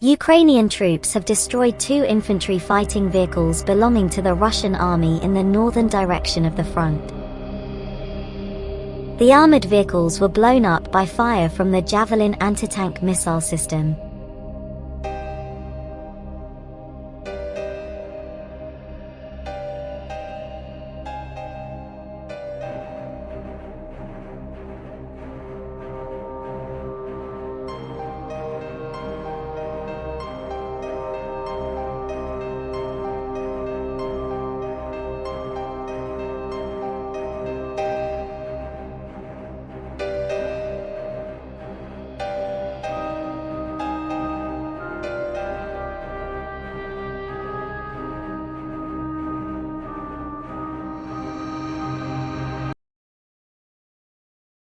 Ukrainian troops have destroyed two infantry fighting vehicles belonging to the Russian army in the northern direction of the front. The armored vehicles were blown up by fire from the Javelin anti-tank missile system.